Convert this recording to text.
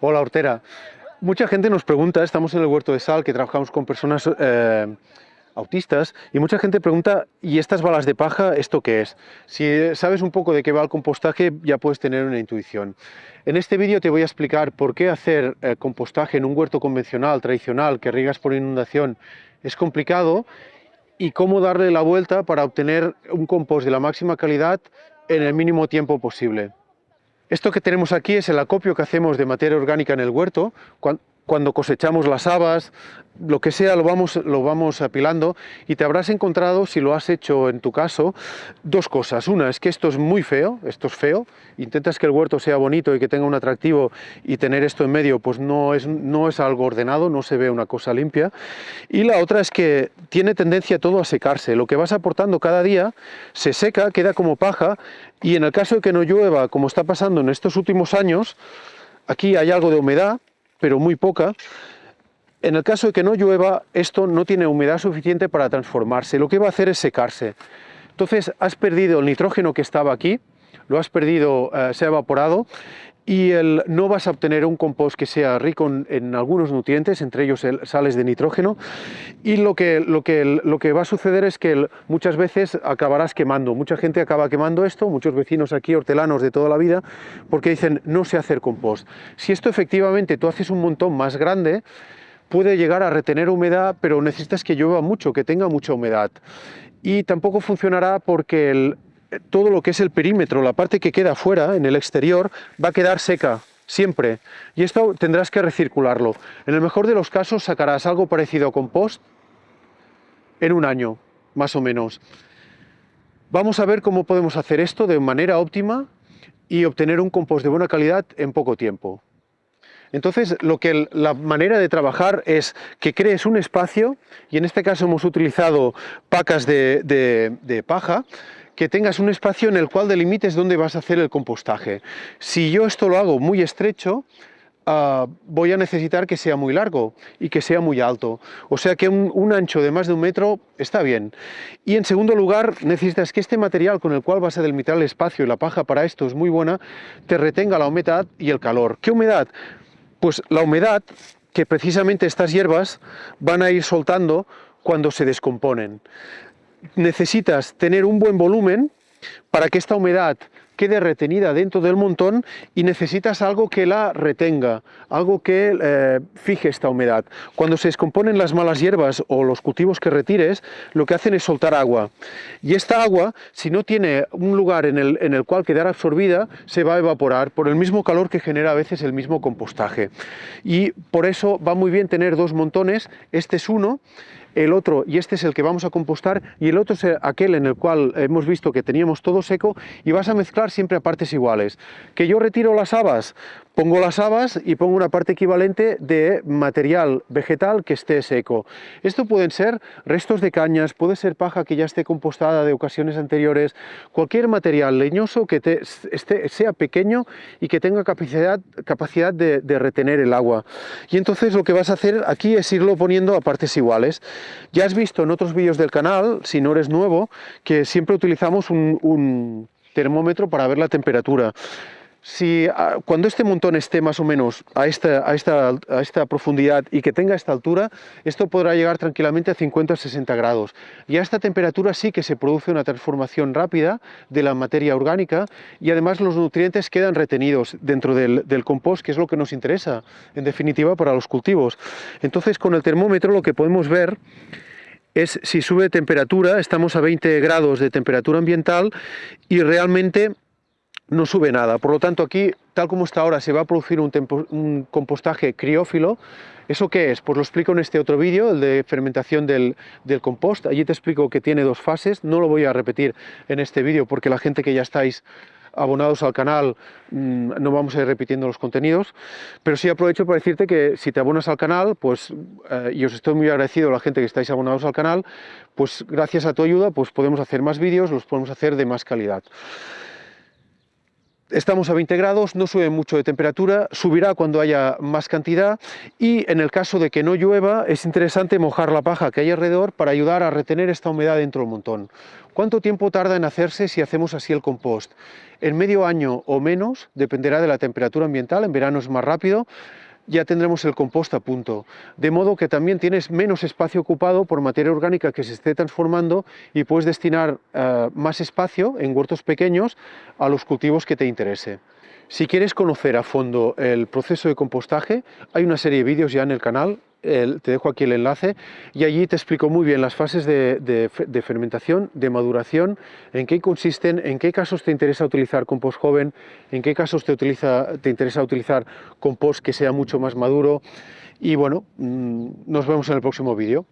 Hola Hortera. Mucha gente nos pregunta, estamos en el Huerto de Sal, que trabajamos con personas eh, autistas, y mucha gente pregunta, ¿y estas balas de paja, esto qué es? Si sabes un poco de qué va el compostaje, ya puedes tener una intuición. En este vídeo te voy a explicar por qué hacer eh, compostaje en un huerto convencional, tradicional, que riegas por inundación, es complicado, y cómo darle la vuelta para obtener un compost de la máxima calidad en el mínimo tiempo posible. Esto que tenemos aquí es el acopio que hacemos de materia orgánica en el huerto. Cuando cosechamos las habas, lo que sea lo vamos, lo vamos apilando y te habrás encontrado, si lo has hecho en tu caso, dos cosas. Una es que esto es muy feo, esto es feo, intentas que el huerto sea bonito y que tenga un atractivo y tener esto en medio pues no es, no es algo ordenado, no se ve una cosa limpia. Y la otra es que tiene tendencia todo a secarse, lo que vas aportando cada día se seca, queda como paja y en el caso de que no llueva, como está pasando en estos últimos años, aquí hay algo de humedad, pero muy poca, en el caso de que no llueva, esto no tiene humedad suficiente para transformarse. Lo que va a hacer es secarse. Entonces has perdido el nitrógeno que estaba aquí, lo has perdido, eh, se ha evaporado y el, no vas a obtener un compost que sea rico en, algunos nutrientes, entre ellos el, sales de nitrógeno, y lo que, lo, que, lo que va a suceder es que muchas veces acabarás quemando. Mucha gente acaba quemando esto, muchos vecinos aquí, hortelanos de toda la vida, porque dicen no sé hacer compost. Si esto efectivamente tú haces un montón más grande, puede llegar a retener humedad, pero necesitas que llueva mucho, que tenga mucha humedad. Y tampoco funcionará porque el, todo lo que es el perímetro, la parte que queda fuera, en el exterior, va a quedar seca, siempre. Y esto tendrás que recircularlo. En el mejor de los casos sacarás algo parecido a compost en un año, más o menos. Vamos a ver cómo podemos hacer esto de manera óptima y obtener un compost de buena calidad en poco tiempo. Entonces, lo que la manera de trabajar es que crees un espacio, y en este caso hemos utilizado pacas de paja, que tengas un espacio en el cual delimites dónde vas a hacer el compostaje. Si yo esto lo hago muy estrecho, ah, voy a necesitar que sea muy largo y que sea muy alto. O sea que un, ancho de más de un metro está bien. Y en segundo lugar, necesitas que este material con el cual vas a delimitar el espacio y la paja para esto es muy buena, te retenga la humedad y el calor. ¿Qué humedad? Pues la humedad que precisamente estas hierbas van a ir soltando cuando se descomponen necesitas tener un buen volumen para que esta humedad quede retenida dentro del montón y necesitas algo que la retenga, algo que eh, fije esta humedad. Cuando se descomponen las malas hierbas o los cultivos que retires, lo que hacen es soltar agua. Y esta agua, si no tiene un lugar en el, en el cual quedar absorbida, se va a evaporar por el mismo calor que genera a veces el mismo compostaje. Y por eso va muy bien tener dos montones, este es uno, el otro, y este es el que vamos a compostar, y el otro es aquel en el cual hemos visto que teníamos todo seco, y vas a mezclar siempre a partes iguales. Que yo retiro las habas, pongo las habas y pongo una parte equivalente de material vegetal que esté seco. Esto pueden ser restos de cañas, puede ser paja que ya esté compostada de ocasiones anteriores, cualquier material leñoso que sea pequeño y que tenga capacidad, capacidad de, retener el agua. Y entonces lo que vas a hacer aquí es irlo poniendo a partes iguales. Ya has visto en otros vídeos del canal, si no eres nuevo, que siempre utilizamos un termómetro para ver la temperatura. Si ah, cuando este montón esté más o menos a esta, a, esta, profundidad y que tenga esta altura, esto podrá llegar tranquilamente a 50 o 60 grados. Y a esta temperatura sí que se produce una transformación rápida de la materia orgánica y además los nutrientes quedan retenidos dentro del, del compost, que es lo que nos interesa, en definitiva, para los cultivos. Entonces, con el termómetro lo que podemos ver es si sube temperatura, estamos a 20 grados de temperatura ambiental y realmente no sube nada. Por lo tanto, aquí, tal como está ahora, se va a producir un, compostaje criófilo. ¿Eso qué es? Pues lo explico en este otro vídeo, el de fermentación del, compost. Allí te explico que tiene dos fases. No lo voy a repetir en este vídeo porque la gente que ya estáis abonados al canal mm, no vamos a ir repitiendo los contenidos, pero sí aprovecho para decirte que si te abonas al canal, pues, eh, y os estoy muy agradecido a la gente que estáis abonados al canal, pues gracias a tu ayuda pues podemos hacer más vídeos, los podemos hacer de más calidad. Estamos a 20 grados, no sube mucho de temperatura, subirá cuando haya más cantidad y en el caso de que no llueva es interesante mojar la paja que hay alrededor para ayudar a retener esta humedad dentro del montón. ¿Cuánto tiempo tarda en hacerse si hacemos así el compost? En medio año o menos, dependerá de la temperatura ambiental, en verano es más rápido, ya tendremos el compost a punto. De modo que también tienes menos espacio ocupado por materia orgánica que se esté transformando y puedes destinar uh, más espacio en huertos pequeños a los cultivos que te interese. Si quieres conocer a fondo el proceso de compostaje, hay una serie de vídeos ya en el canal, te dejo aquí el enlace, y allí te explico muy bien las fases de, fermentación, de maduración, en qué consisten, en qué casos te interesa utilizar compost joven, en qué casos te, interesa utilizar compost que sea mucho más maduro, y bueno, mmm, nos vemos en el próximo vídeo.